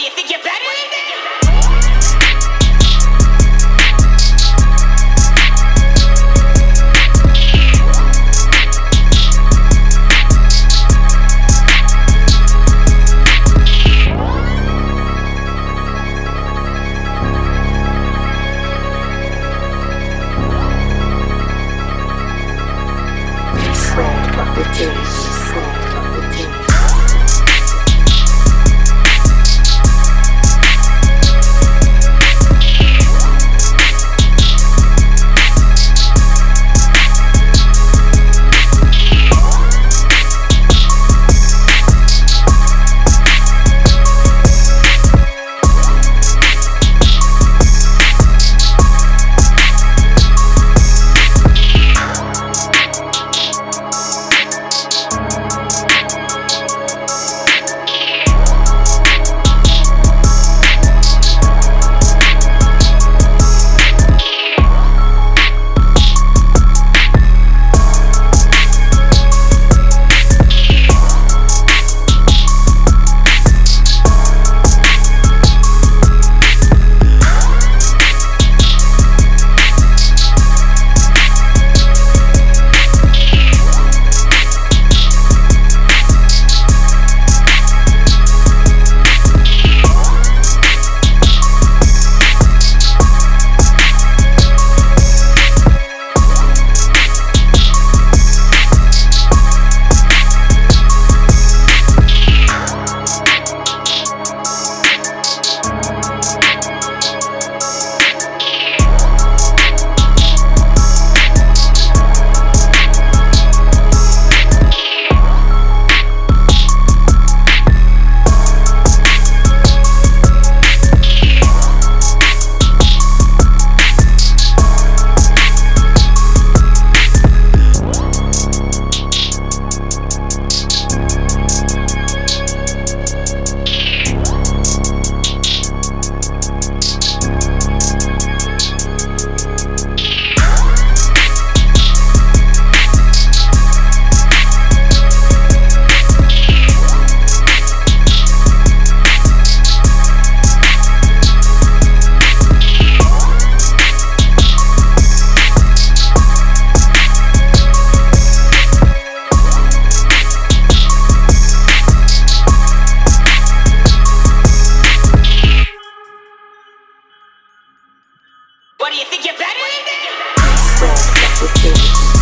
do you think you're better than me? Sweat wrong with things.